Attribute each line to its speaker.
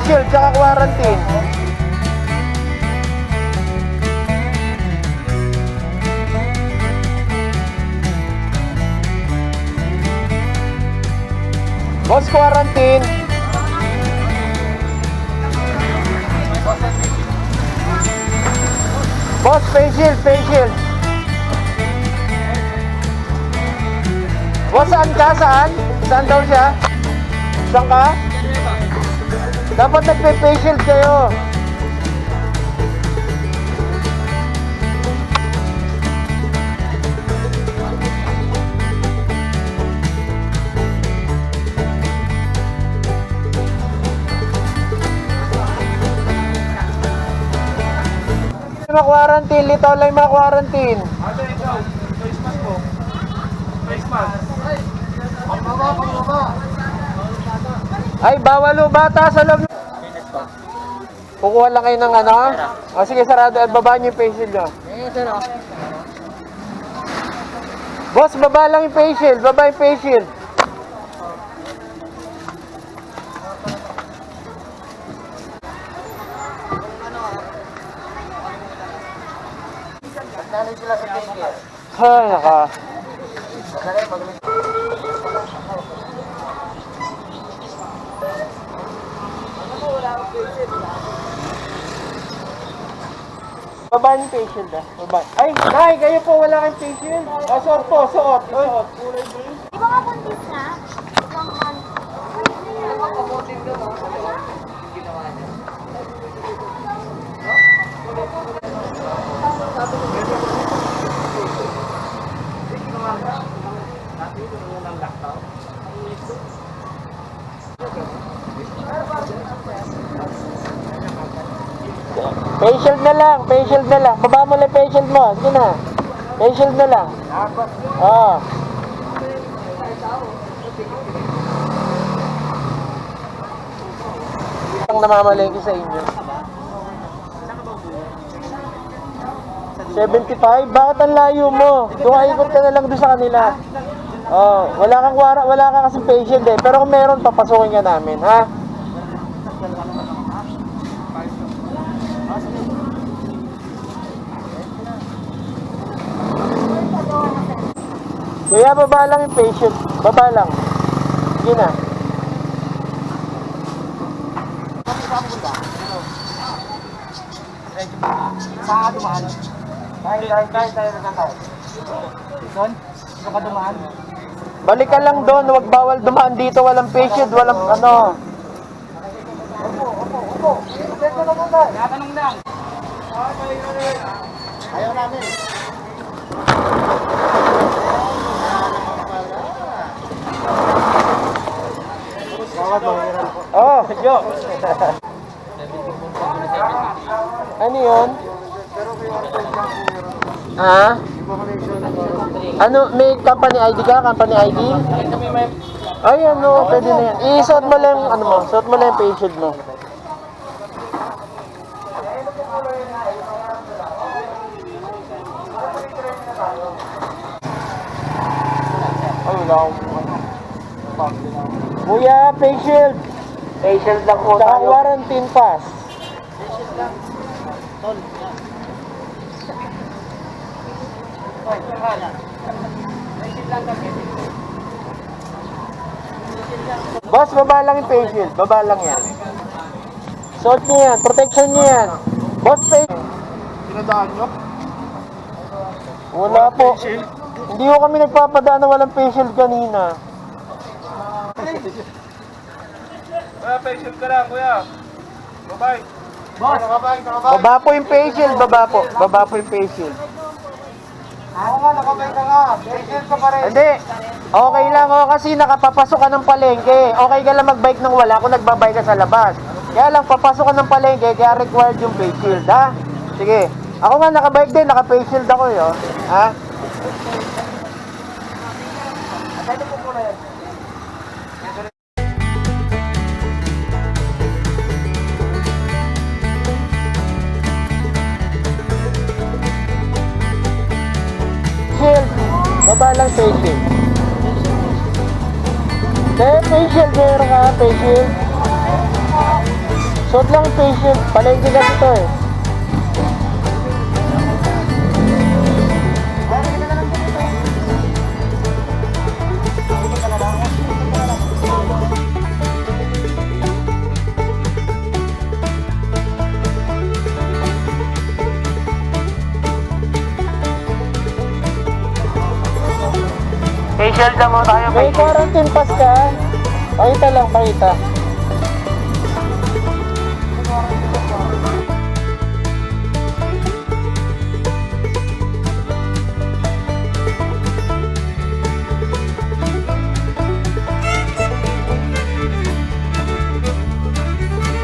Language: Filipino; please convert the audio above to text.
Speaker 1: facial, tsaka quarantine. Boss, quarantine. Boss, facial, facial. Boss, saan ka? Saan? Saan daw siya? Saan ka? Dapat nagpe-facial kayo. Mga quarantine, litaw lang yung mga quarantine.
Speaker 2: Ate, ikaw, face mask mo. Face mask.
Speaker 1: Ay, bawal o bata sa loob. Kukuha lang kayo ng ano? O sige, sarado at baba niyo yung facial nyo. Boss, baba lang yung facial. Baba yung facial. Ay, naka. Baba yung facial na. Baba. Ay, nay, kayo po wala kang facial. Ah, suot po, suot. Suot.
Speaker 3: Di ba nga buntis na? Isang month.
Speaker 1: Facial na lang, facial na lang. Baba mo lang facial mo. Sige na. Facial na lang. Oo. Ang namamalengke sa inyo. 75? Bakit ang layo mo? Dumaikot ka na lang doon sa kanila. Oh, wala kang wara, wala ka kasi patient eh. Pero kung meron, papasukin ka namin, ha? Kuya, baba lang yung patient. Baba lang. Sige na.
Speaker 2: Saan ka dumaan? Kahit, kahit tayo na tayo. Doon? Saan ka dumaan?
Speaker 1: Balik ka lang doon. Huwag bawal dumaan dito. Walang patient. Walang ano.
Speaker 2: Tinatanong lang. Ayaw namin. Bawat mahiran po.
Speaker 1: Oh, Jo. ano yun? Ha? Ano, may company ID ka? Company ID? Ay, ano, pwede na yan. Isuot mo lang, ano mo, suot mo lang yung shield mo. Wala akong Kuya, face shield.
Speaker 2: Face shield lang po
Speaker 1: Saka quarantine pass. Boss, baba lang yung face shield. Baba lang yan. Suot niyo yan. Protection niyo yan. Boss, face
Speaker 2: Pinadaan nyo?
Speaker 1: Wala po. Hindi ko kami nagpapadaan na walang face shield kanina.
Speaker 2: Kuya, face shield ka lang, kuya. Bye-bye. Boss!
Speaker 1: Baba po yung face shield. Baba po. Baba po yung face shield.
Speaker 2: Oo nga, nakabay ka nga. Face shield ka pa rin.
Speaker 1: Hindi. Okay lang oh kasi nakapapasok ka ng palengke. Okay ka lang magbike nang wala kung nagbabike ka sa labas. Kaya lang papasok ka ng palengke kaya required yung face shield ha. Sige. Ako nga nakabike din, naka-face shield ako eh, oh. Ha? Shield. Baba lang face shield. Kaya face shield, meron ka face shield. Suot lang shield. Palengke kasi to eh.
Speaker 2: Facial na mo tayo.
Speaker 1: May quarantine pass ka. Pakita lang, pakita.